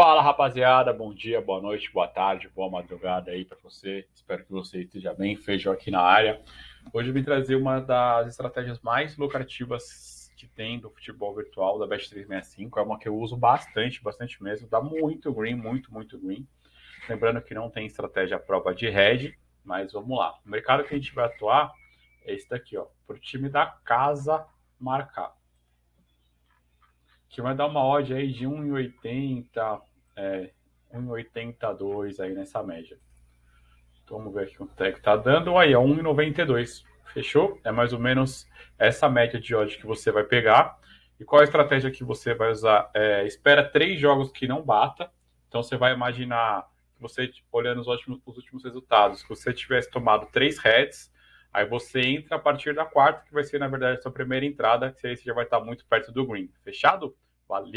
Fala rapaziada, bom dia, boa noite, boa tarde, boa madrugada aí para você. Espero que você esteja bem. Feijão aqui na área. Hoje eu vim trazer uma das estratégias mais lucrativas que tem do futebol virtual da Best 365. É uma que eu uso bastante, bastante mesmo. Dá muito green, muito, muito green. Lembrando que não tem estratégia prova de head, mas vamos lá. O mercado que a gente vai atuar é esse daqui, ó, para o time da casa marcar que vai dar uma odd aí de 1,80, é, 1,82 aí nessa média. Vamos ver aqui quanto é que tá dando. Aí, é 1,92. Fechou? É mais ou menos essa média de odd que você vai pegar. E qual a estratégia que você vai usar? É, espera três jogos que não bata. Então, você vai imaginar, você olhando os últimos, os últimos resultados, que você tivesse tomado três heads, aí você entra a partir da quarta, que vai ser, na verdade, a sua primeira entrada, que aí você já vai estar muito perto do green. Fechado? Valeu!